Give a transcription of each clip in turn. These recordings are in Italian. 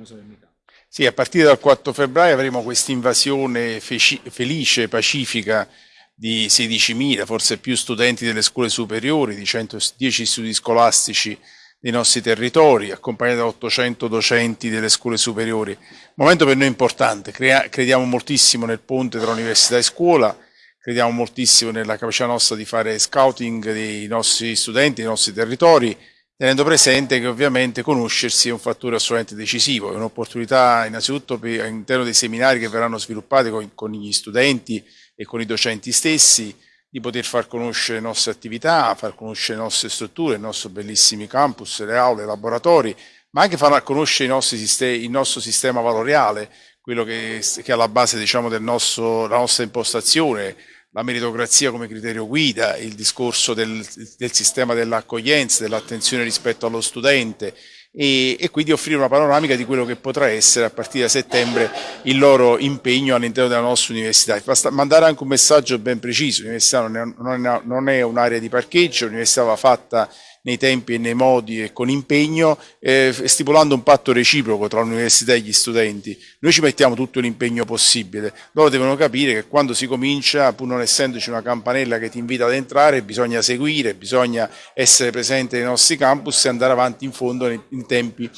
come solennità. Sì, a partire dal 4 febbraio avremo questa invasione felice, pacifica di 16.000, forse più studenti delle scuole superiori, di 110 studi scolastici dei nostri territori, accompagnati da 800 docenti delle scuole superiori. Momento per noi importante, crediamo moltissimo nel ponte tra università e scuola, crediamo moltissimo nella capacità nostra di fare scouting dei nostri studenti, dei nostri territori, tenendo presente che ovviamente conoscersi è un fattore assolutamente decisivo, è un'opportunità innanzitutto all'interno dei seminari che verranno sviluppati con, con gli studenti e con i docenti stessi, di poter far conoscere le nostre attività, far conoscere le nostre strutture, i nostri bellissimi campus, le aule, i laboratori, ma anche far conoscere sistemi, il nostro sistema valoriale, quello che, che è alla base diciamo, della nostra impostazione, la meritocrazia come criterio guida, il discorso del, del sistema dell'accoglienza, dell'attenzione rispetto allo studente, e, e, quindi offrire una panoramica di quello che potrà essere a partire da settembre il loro impegno all'interno della nostra università. Basta mandare anche un messaggio ben preciso, l'università non è, un'area di parcheggio, l'università va fatta nei tempi e nei modi e con impegno, eh, stipulando un patto reciproco tra l'università e gli studenti. Noi ci mettiamo tutto l'impegno possibile, loro devono capire che quando si comincia, pur non essendoci una campanella che ti invita ad entrare, bisogna seguire, bisogna essere presente nei nostri campus e andare avanti in fondo in tempi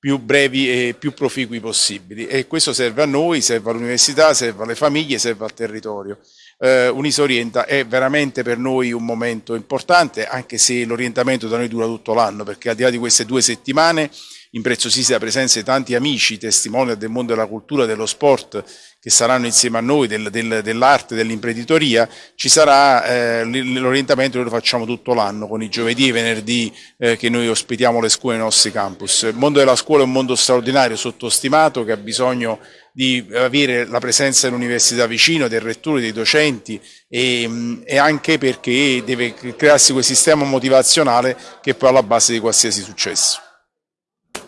più brevi e più proficui possibili. E questo serve a noi, serve all'università, serve alle famiglie, serve al territorio. Eh, Unisorienta è veramente per noi un momento importante, anche se l'orientamento da noi dura tutto l'anno, perché al di là di queste due settimane impreziosita presenza di tanti amici, testimoni del mondo della cultura, dello sport, che saranno insieme a noi, del, del, dell'arte, dell'imprenditoria, ci sarà eh, l'orientamento che lo facciamo tutto l'anno, con i giovedì e venerdì eh, che noi ospitiamo le scuole nei nostri campus. Il mondo della scuola è un mondo straordinario, sottostimato, che ha bisogno di avere la presenza dell'università vicino, del rettore, dei docenti e, e, anche perché deve crearsi quel sistema motivazionale che è poi alla base di qualsiasi successo.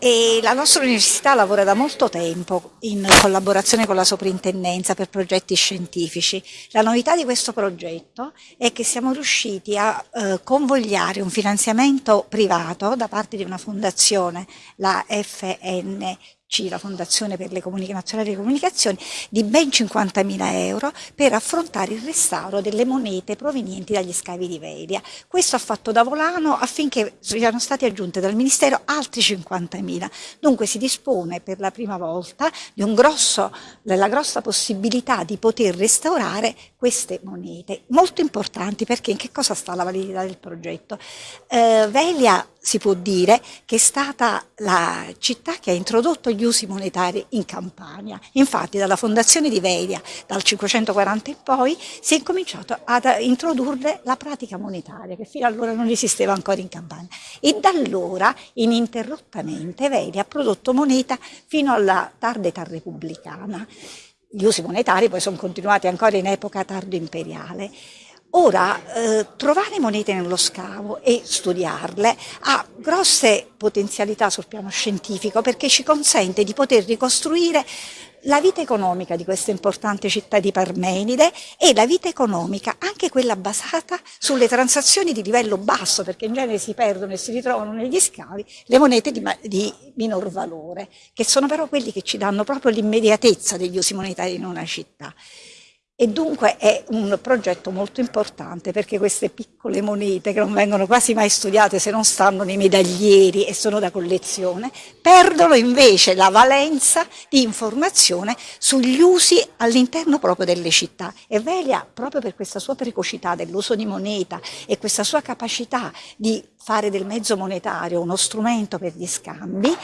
E la nostra università lavora da molto tempo in collaborazione con la soprintendenza per progetti scientifici. La novità di questo progetto è che siamo riusciti a eh, convogliare un finanziamento privato da parte di una fondazione, la FN la Fondazione per le Nazionali delle Comunicazioni, di ben 50.000 euro per affrontare il restauro delle monete provenienti dagli scavi di Velia. Questo ha fatto da volano affinché siano stati aggiunti dal Ministero altri 50.000. Dunque si dispone per la prima volta grosso, della grossa possibilità di poter restaurare queste monete, molto importanti perché in che cosa sta la validità del progetto? Eh, Velia si può dire che è stata la città che ha introdotto gli usi monetari in Campania. Infatti dalla fondazione di Velia, dal 540 in poi, si è incominciato ad introdurre la pratica monetaria, che fino allora non esisteva ancora in Campania. E da allora, ininterrottamente, Velia ha prodotto moneta fino alla tarda età repubblicana. Gli usi monetari poi sono continuati ancora in epoca tardo imperiale. Ora, eh, trovare monete nello scavo e studiarle ha grosse potenzialità sul piano scientifico perché ci consente di poter ricostruire la vita economica di questa importante città di Parmenide e la vita economica, anche quella basata sulle transazioni di livello basso, perché in genere si perdono e si ritrovano negli scavi le monete di, di minor valore, che sono però quelli che ci danno proprio l'immediatezza degli usi monetari in una città. E dunque è un progetto molto importante perché queste piccole monete che non vengono quasi mai studiate se non stanno nei medaglieri e sono da collezione, perdono invece la valenza di informazione sugli usi all'interno proprio delle città. E Velia, proprio per questa sua precocità dell'uso di moneta e questa sua capacità di fare del mezzo monetario uno strumento per gli scambi,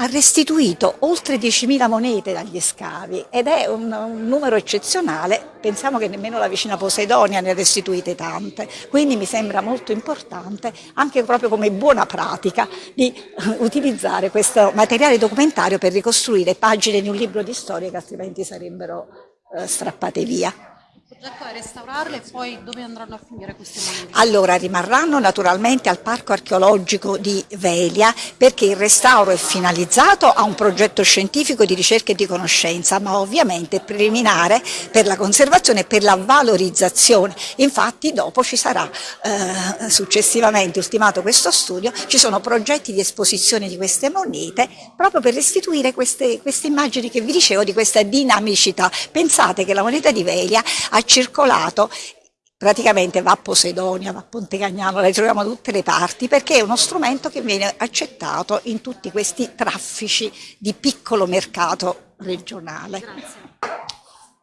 ha restituito oltre 10.000 monete dagli scavi ed è un, un, numero eccezionale, pensiamo che nemmeno la vicina Poseidonia ne ha restituite tante, quindi mi sembra molto importante anche proprio come buona pratica di utilizzare questo materiale documentario per ricostruire pagine di un libro di storia che altrimenti sarebbero eh, strappate via. Progetto è restaurarle e poi dove andranno a finire queste monete? Allora rimarranno naturalmente al Parco Archeologico di Velia perché il restauro è finalizzato a un progetto scientifico di ricerca e di conoscenza ma ovviamente è preliminare per la conservazione e per la valorizzazione. Infatti dopo ci sarà eh, successivamente ultimato questo studio, ci sono progetti di esposizione di queste monete proprio per restituire queste, queste immagini che vi dicevo di questa dinamicità. Pensate che la moneta di Velia ha circolato praticamente va a Posidonia, va a Ponte Cagnano, la ritroviamo da tutte le parti perché è uno strumento che viene accettato in tutti questi traffici di piccolo mercato regionale. Grazie.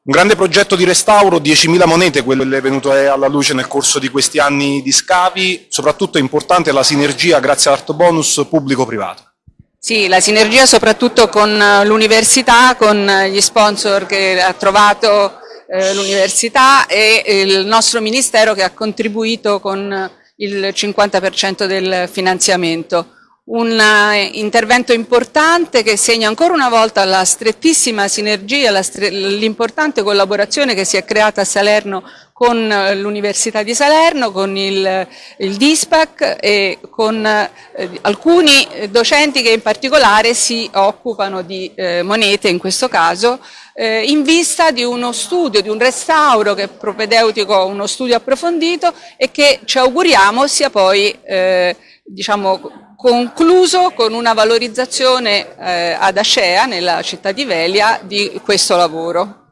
Un grande progetto di restauro, 10.000 monete, quello che è venuto alla luce nel corso di questi anni di scavi, soprattutto è importante la sinergia grazie all'art bonus pubblico-privato. Sì, la sinergia soprattutto con l'università, con gli sponsor che ha trovato eh, l'università e il nostro ministero che ha contribuito con il 50% del finanziamento. Un eh, intervento importante che segna ancora una volta la strettissima sinergia, l'importante collaborazione che si è creata a Salerno con eh, l'Università di Salerno, con il, il DISPAC e con eh, alcuni docenti che in particolare si occupano di eh, monete in questo caso eh, in vista di uno studio, di un restauro che è propedeutico uno studio approfondito e che ci auguriamo sia poi eh, diciamo, concluso con una valorizzazione eh, ad Ascea, nella città di Velia, di questo lavoro.